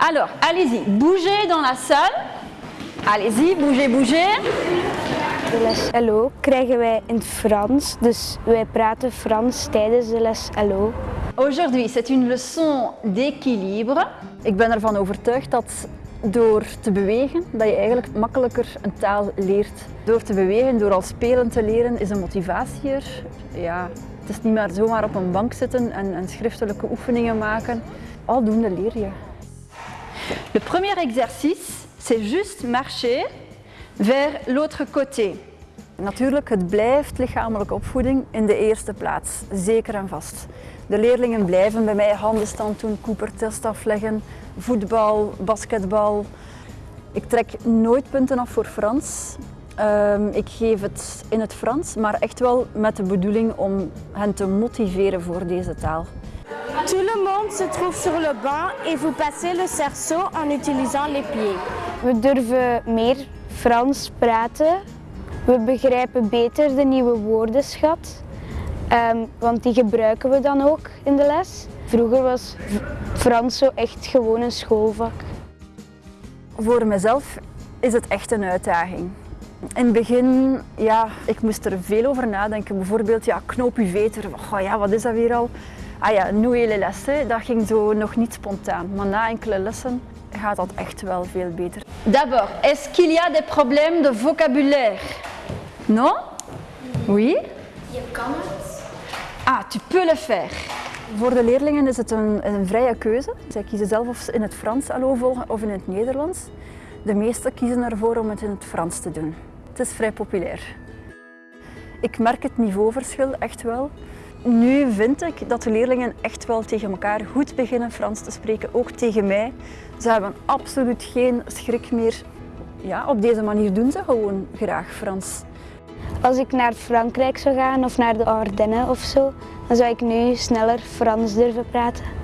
Alors, allez-y, bougez dans la salle. Allez-y, bougez, bougez. De les LO krijgen wij in het Frans, dus wij praten Frans tijdens de les LO. Aujourd'hui, c'est une leçon d'équilibre. Ik ben ervan overtuigd dat door te bewegen, dat je eigenlijk makkelijker een taal leert. Door te bewegen, door al spelend te leren, is de motivatie er. Ja, het is niet maar zomaar op een bank zitten en, en schriftelijke oefeningen maken. Aldoende leer je. Le premier exercice, c'est juste marcher vers l'autre côté. Natuurlijk, het blijft lichamelijke opvoeding in de eerste plaats, zeker en vast. De leerlingen blijven bij mij handenstand doen, Cooper-test afleggen, voetbal, basketbal. Ik trek nooit punten af voor Frans. Um, ik geef het in het Frans, maar echt wel met de bedoeling om hen te motiveren voor deze taal. Tout le monde se trouve sur le banc et vous passez le cerceau en utilisant les pieds. We durven meer Frans praten. We begrijpen beter de nieuwe woordenschat, um, want die gebruiken we dan ook in de les. Vroeger was Frans zo echt gewoon een schoolvak. Voor mezelf is het echt een uitdaging. In het begin, ja, ik moest er veel over nadenken. Bijvoorbeeld, ja, knoop je veter. Oh, ja, wat is dat weer al? Ah ja, nouer les dat ging zo nog niet spontaan. Maar na enkele lessen gaat dat echt wel veel beter. D'abord, est-ce qu'il y a des problèmes de vocabulaire? Non? Oui? Je kan het. Ah, tu peux le faire. Voor de leerlingen is het een, een vrije keuze. Zij kiezen zelf of ze in het Frans allo volgen of in het Nederlands. De meesten kiezen ervoor om het in het Frans te doen. Het is vrij populair. Ik merk het niveauverschil echt wel. Nu vind ik dat de leerlingen echt wel tegen elkaar goed beginnen Frans te spreken, ook tegen mij. Ze hebben absoluut geen schrik meer. Ja, op deze manier doen ze gewoon graag Frans. Als ik naar Frankrijk zou gaan of naar de Ardennen of zo, dan zou ik nu sneller Frans durven praten.